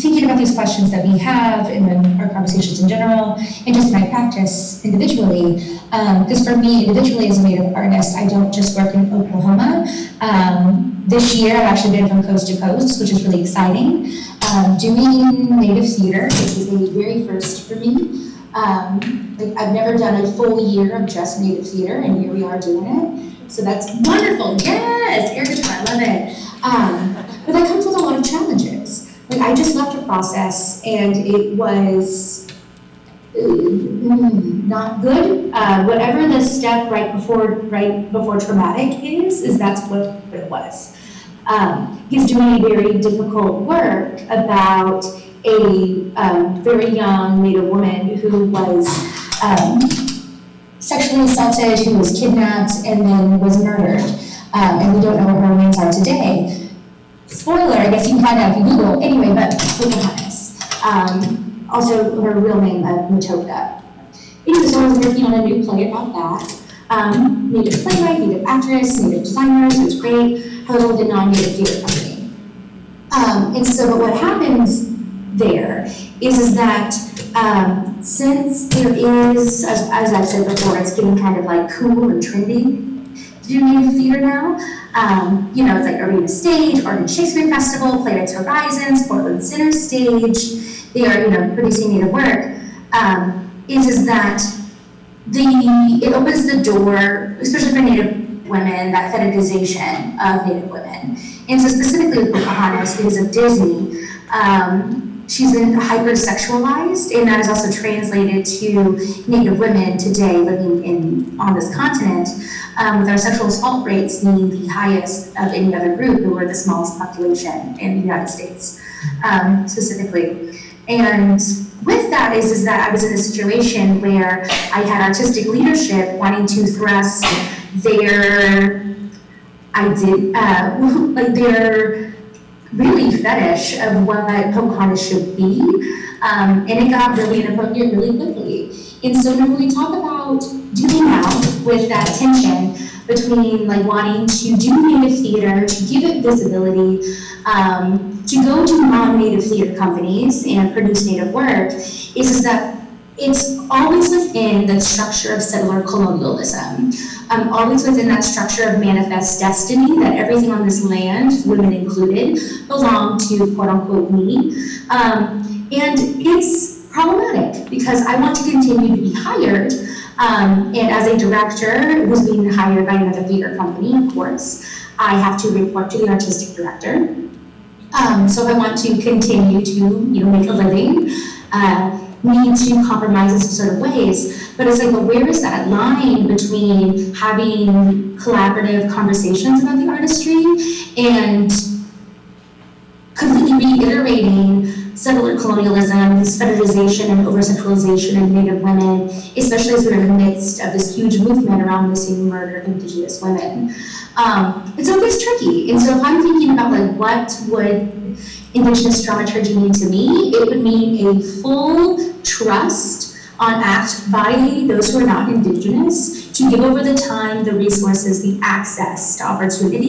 thinking about these questions that we have in our conversations in general, and just my practice individually, because um, for me, individually as a Native artist, I don't just work in Oklahoma. Um, this year, I've actually been from coast to coast, which is really exciting. Um, doing Native theater, which is the very first for me, Um, like, I've never done a full year of just Native theater, and here we are doing it. So that's wonderful. Yes, air guitar, I love it. Um, but that comes with a lot of challenges. Like, I just left a process, and it was mm, not good. Uh, whatever the step right before right before traumatic is, is that's what it was. Um, he's doing very difficult work about a um, very young Native woman who was um, sexually assaulted, who was kidnapped, and then was murdered. Um, and we don't know what her remains are today. Spoiler, I guess you can find out if you Google. Anyway, but Pocahontas. Um, also, her real name, uh, Matoaka. Anyway, so I was working on a new play about that. Um, native playwright, native actress, native designers, it was great. However, with a non-native theater company. Um, and so, but what happens there is, is that um, since there is, as, as I've said before, it's getting kind of like cool and trendy to do native theater now. Um, you know, it's like Arena Stage, Oregon Shakespeare Festival, Playwrights Horizons, Portland Center Stage. They are, you know, producing native work. Um, is is that the it opens the door, especially for native women, that fetishization of native women. And so specifically with Pocahontas, because of Disney, um, she's been hypersexualized, and that is also translated to Native women today living in on this continent, um, with our sexual assault rates being the highest of any other group, who are the smallest population in the United States, um, specifically. And with that is, is that I was in a situation where I had artistic leadership wanting to thrust their, I did, uh, like their really fetish of what Pocahontas should be. Um, and it got really inappropriate really quickly. And so when we talk about doing now with that tension between like wanting to do native theater, to give it visibility, um, to go to non-native theater companies and produce native work, is, is that it's always within the structure of settler colonialism, um, always within that structure of manifest destiny that everything on this land, women included, belong to quote unquote me. Um, and it's problematic because I want to continue to be hired. Um, and as a director who's being hired by another theater company, of course, I have to report to the artistic director. Um, so if I want to continue to, you know, make a living, uh, need to compromise in of ways. But it's like, well, where is that line between having collaborative conversations about the artistry and completely reiterating settler colonialism, this fetishization and over-sexualization of Native women, especially as we're in the midst of this huge movement around missing murder of Indigenous women. Um, it's always tricky. And so if I'm thinking about like what would Indigenous dramaturgy mean to me, it would mean a full trust on act by those who are not Indigenous to give over the time, the resources, the access to opportunity,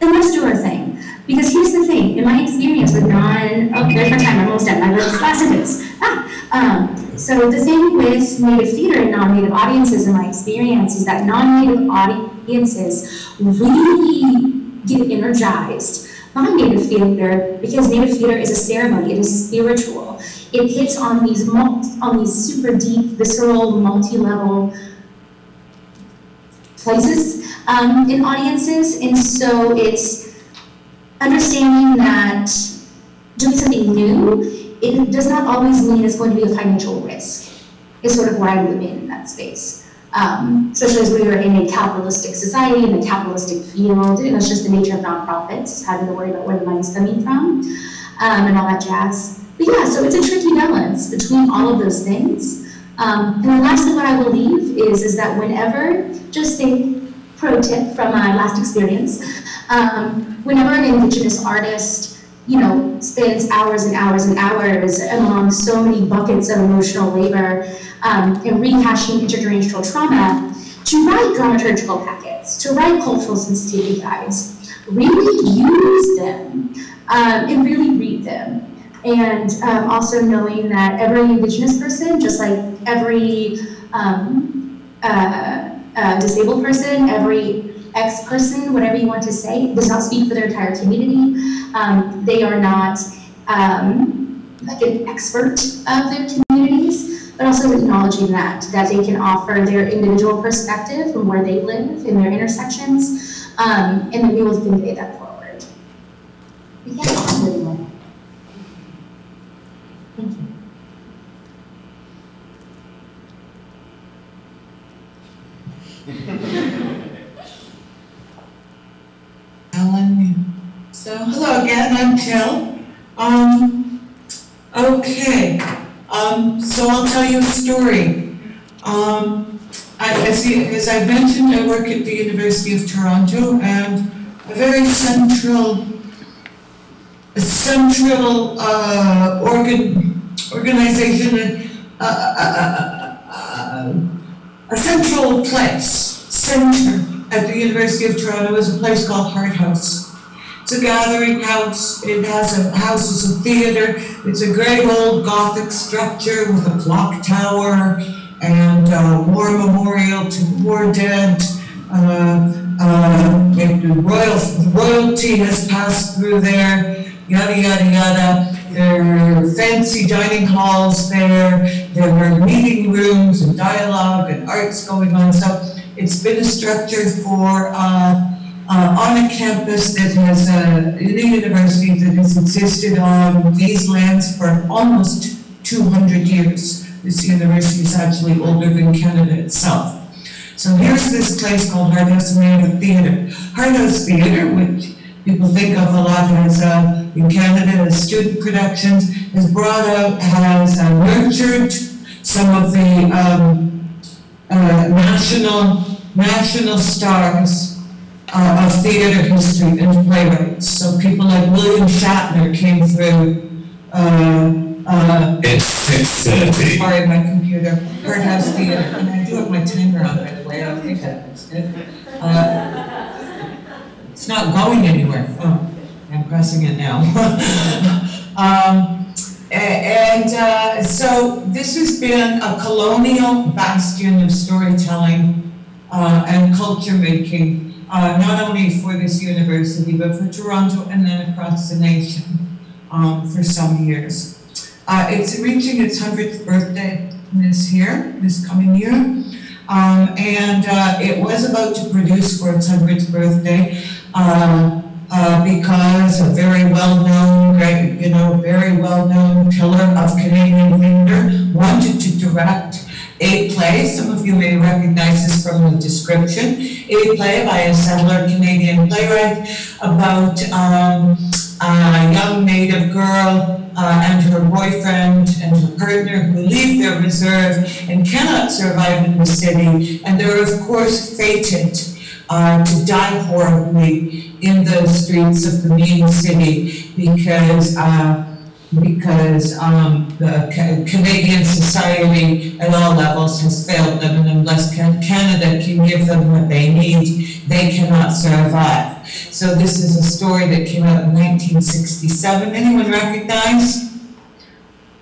and let's do our thing. Because here's the thing, in my experience with non, oh, there's my time, I'm almost done, my last sentence. Ah, um, so the thing with Native theater and non-Native audiences in my experience is that non-Native audiences really get energized by Native theater because Native theater is a ceremony, it is spiritual. It hits on these on these super deep, visceral, multi-level places um, in audiences, and so it's understanding that doing something new, it does not always mean it's going to be a financial risk. Is sort of where I'm living in that space. Um, especially as we are in a capitalistic society, in a capitalistic field, and it's just the nature of nonprofits, having to worry about where the money's coming from, um, and all that jazz. But yeah, so it's a tricky balance between all of those things. Um, and the last thing what I will leave is, is that whenever, just a pro tip from my last experience, um, whenever an Indigenous artist you know, spends hours and hours and hours among so many buckets of emotional labor um, and rehashing intergenerational trauma to write dramaturgical packets, to write cultural sensitivity guides, really use them um, and really read them. And um, also knowing that every Indigenous person, just like every um, uh, disabled person, every X person, whatever you want to say, does not speak for their entire community. Um, they are not um, like an expert of their communities. but also acknowledging that, that they can offer their individual perspective from where they live in their intersections, um, and that we will convey that forward can't find anyone. Thank you. Ellen, so, hello again, I'm Jill. Um, okay, um, so I'll tell you a story. Um, I, as, as I mentioned, I work at the University of Toronto and a very central, a central, uh, organ, organization and, uh, uh, uh, uh, a central place, center at the University of Toronto is a place called Hart House. It's a gathering house, it has a, house as a theater, it's a great old Gothic structure with a clock tower and a war memorial to war dead. Uh, uh, the royal, royalty has passed through there, yada, yada, yada. There are fancy dining halls there, there are meeting rooms and dialogue and arts going on, so it's been a structure for, uh, uh, on a campus that has, uh, in a university that has existed on these lands for almost two hundred years. This university is actually older than Canada itself. So here's this place called Hart House Native Theatre. Hart House Theatre, which people think of a lot as, uh, in Canada as student productions, has brought out, has uh, nurtured some of the, um, uh, national, national stars uh, of theater history and playwrights. So people like William Shatner came through, uh, uh, It's six thirty. sorry, my computer, Hart House Theater, and I do have my timer on, by the way, I think that's good. Uh, It's not going anywhere, oh, I'm pressing it now. Um, and, uh, so this has been a colonial bastion of storytelling, uh, and culture making, uh, not only for this university, but for Toronto and then across the nation, um, for some years. Uh, it's reaching its hundredth birthday this year, this coming year. Um, and, uh, it was about to produce for its hundredth birthday, uh, uh, because a very well-known, you know, very well-known pillar of Canadian theater wanted to direct a play, some of you may recognize this from the description, a play by a settler Canadian playwright about, um, a young native girl, uh, and her boyfriend and her partner who leave their reserve and cannot survive in the city, and they're of course fated, uh, to die horribly in the streets of the main city because, uh, because, um, the Canadian society at all levels has failed them, and unless Canada can give them what they need, they cannot survive. So this is a story that came out in nineteen sixty-seven. Anyone recognize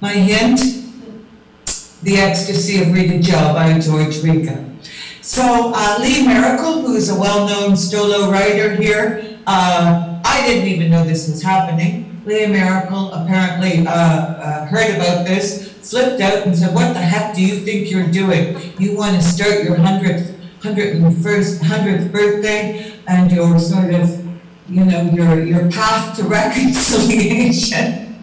my hint? The Ecstasy of Rita Joe by George Ryga. So uh, Lee Maracle, who's a well-known Stó:lō writer here, uh, I didn't even know this was happening. Lee Maracle apparently uh, uh, heard about this, flipped out and said, what the heck do you think you're doing? You want to start your hundredth, hundred and first, hundredth birthday and your sort of, you know, your, your path to reconciliation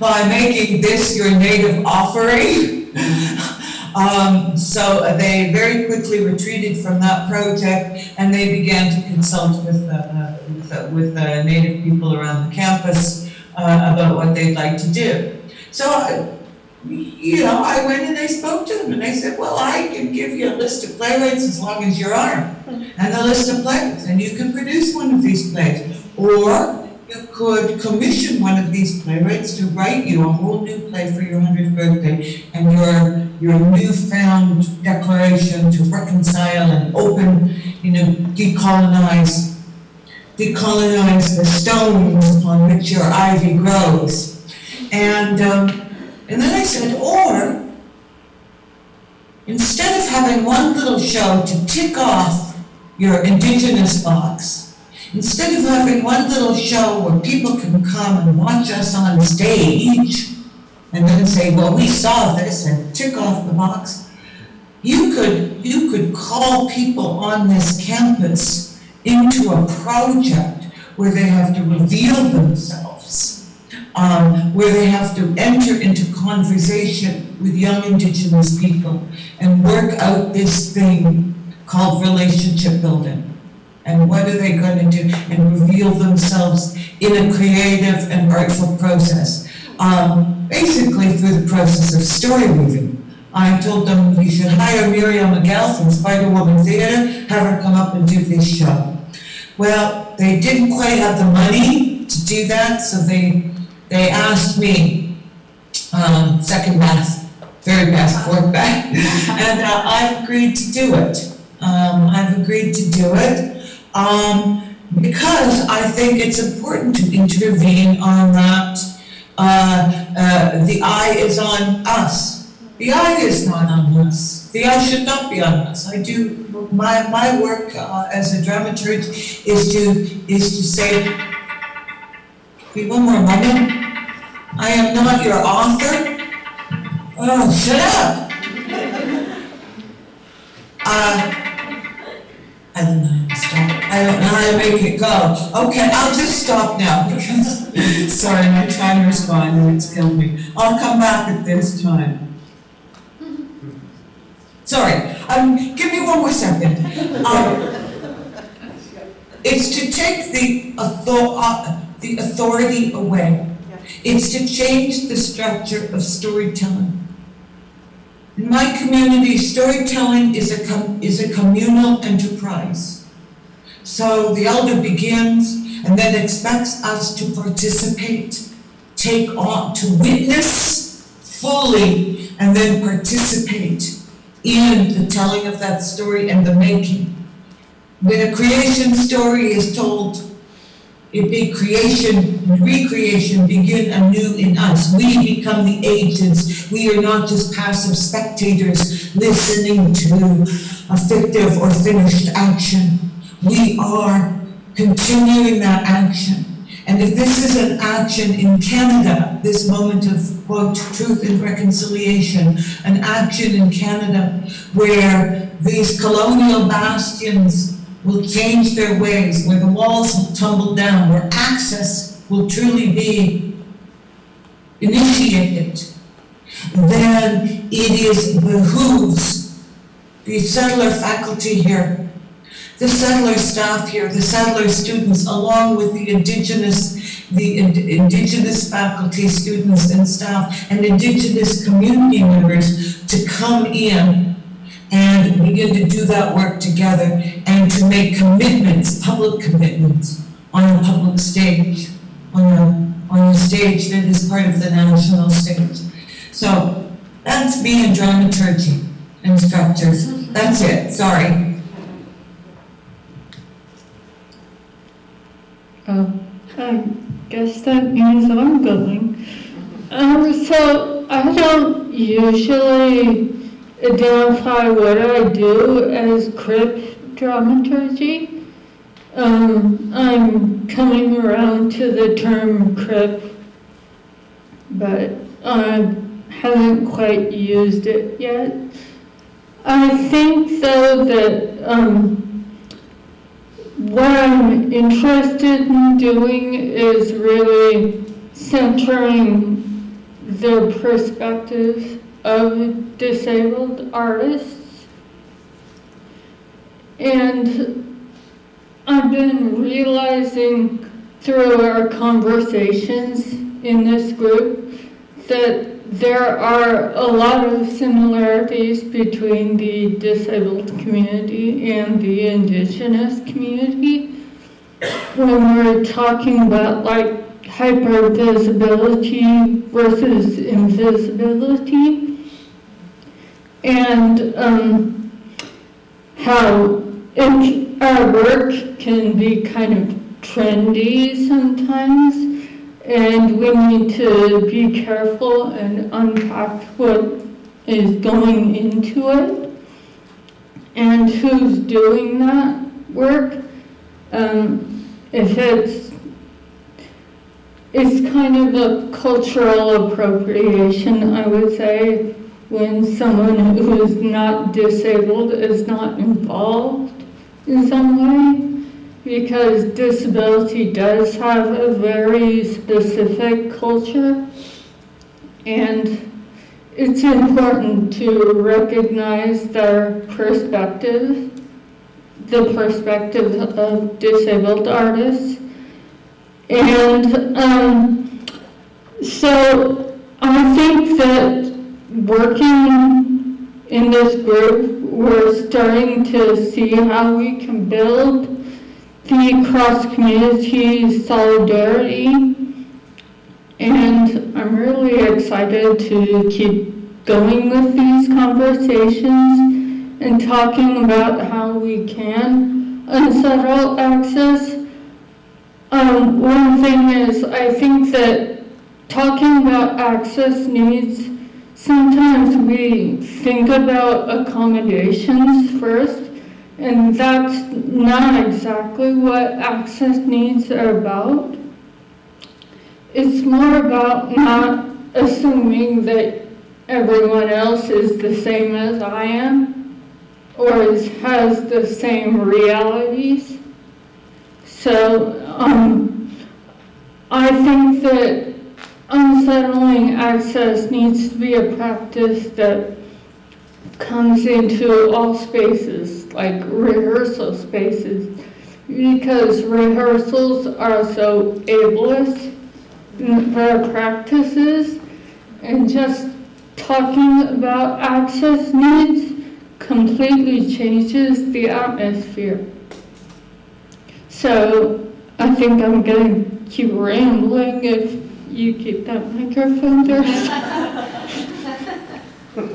by making this your native offering. Um, so they very quickly retreated from that project and they began to consult with, uh, uh, with, uh, with uh, native people around the campus uh, about what they'd like to do. So, uh, you know, I went and I spoke to them and I said, well, I can give you a list of playwrights as long as you're armed and a list of plays and you can produce one of these plays. Or you could commission one of these playwrights to write you a whole new play for your hundredth birthday and your, your newfound declaration to reconcile and open, you know, decolonize, decolonize the stones upon which your ivy grows. And, um, and then I said, or, instead of having one little show to tick off your indigenous box, Instead of having one little show where people can come and watch us on stage, and then say, well, we saw this and tick off the box. You could, you could call people on this campus into a project where they have to reveal themselves, um, where they have to enter into conversation with young indigenous people and work out this thing called relationship building. And what are they gonna do? And reveal themselves in a creative and artful process. Um, basically through the process of story weaving. I told them you should hire Muriel Miguel from Spiderwoman Theater, have her come up and do this show. Well, they didn't quite have the money to do that, so they, they asked me, um, second best, third best, fourth best, and uh, I've agreed to do it. Um, I've agreed to do it, um, because I think it's important to intervene on that. Uh, uh, the eye is on us. The eye is not on us. The eye should not be on us. I do, my, my work uh, as a dramaturg is to, is to say, wait one more moment. I am not your author. Oh, shut up. Uh, I don't know how to stop. I don't know how to make it go. Okay, I'll just stop now because, sorry, my timer's gone and it's killed me. I'll come back at this time. Sorry, um, give me one more second. Um, it's to take the author, uh, the authority away. It's to change the structure of storytelling. In my community, storytelling is a is a communal enterprise. So the elder begins and then expects us to participate, take on, to witness fully, and then participate in the telling of that story and the making. When a creation story is told, it be creation, recreation begin anew in us. We become the agents. We are not just passive spectators listening to a fictive or finished action. We are continuing that action. And if this is an action in Canada, this moment of quote, truth and reconciliation, an action in Canada where these colonial bastions will change their ways, where the walls will tumble down, where access will truly be initiated, then it is behooves the settler faculty here, the settler staff here, the settler students, along with the indigenous, the ind- indigenous faculty, students and staff, and indigenous community members to come in and begin to do that work together and to make commitments, public commitments, on a public stage, on a, on a stage that is part of the national stage. So, that's me in dramaturgy and structures. That's it, sorry. I guess that means I'm going. Um, so I don't usually identify what I do as crip dramaturgy. Um, I'm coming around to the term crip, but I haven't quite used it yet. I think though that um, what I'm interested in doing is really centering the perspectives of disabled artists. And I've been realizing through our conversations in this group that there are a lot of similarities between the disabled community and the indigenous community. When we're talking about like hypervisibility versus invisibility and um, how our work can be kind of trendy sometimes and we need to be careful and unpack what is going into it and who's doing that work. Um, if it's it's kind of a cultural appropriation, I would say, when someone who is not disabled is not involved in some way, because disability does have a very specific culture. And it's important to recognize their perspective, the perspective of disabled artists. And um, so I think that working in this group, we're starting to see how we can build the cross-community solidarity. And I'm really excited to keep going with these conversations and talking about how we can unsettle access. Um, one thing is, I think that talking about access needs, sometimes we think about accommodations first, and that's not exactly what access needs are about. It's more about not assuming that everyone else is the same as I am or is, has the same realities. So um, I think that unsettling access needs to be a practice that comes into all spaces, like rehearsal spaces, because rehearsals are so ableist their practices and just talking about access needs completely changes the atmosphere. So I think I'm going to keep rambling if you keep that microphone there. Um,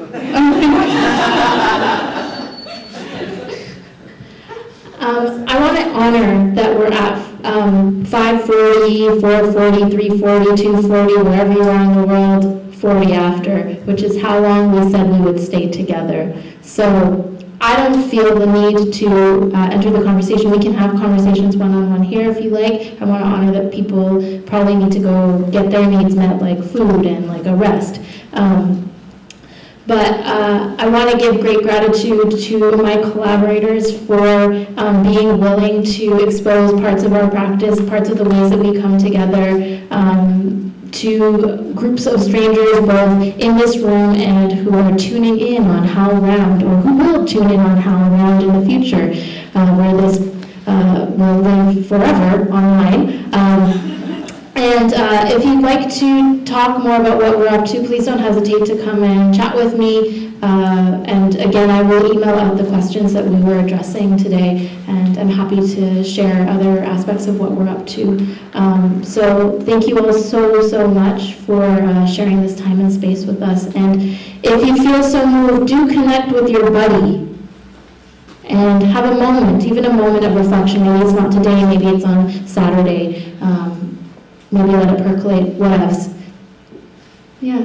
I want to honor that we're at um, 540, 440, 340, 240, wherever you are in the world, 40 after, which is how long we said we would stay together. So I don't feel the need to uh, enter the conversation. We can have conversations one-on-one here if you like. I want to honor that people probably need to go get their needs met, like food and like a rest. Um, but uh, I want to give great gratitude to my collaborators for um, being willing to expose parts of our practice, parts of the ways that we come together um, to groups of strangers both in this room and who are tuning in on HowlRound or who will tune in on how round in the future, uh, where this uh, will live forever online. Um, and uh, if you'd like to talk more about what we're up to, please don't hesitate to come and chat with me. Uh, and again, I will email out the questions that we were addressing today, and I'm happy to share other aspects of what we're up to. Um, so thank you all so, so much for uh, sharing this time and space with us. And if you feel so moved, do connect with your buddy and have a moment, even a moment of reflection. Maybe it's not today, maybe it's on Saturday. Um, maybe let it percolate, what else? Yeah.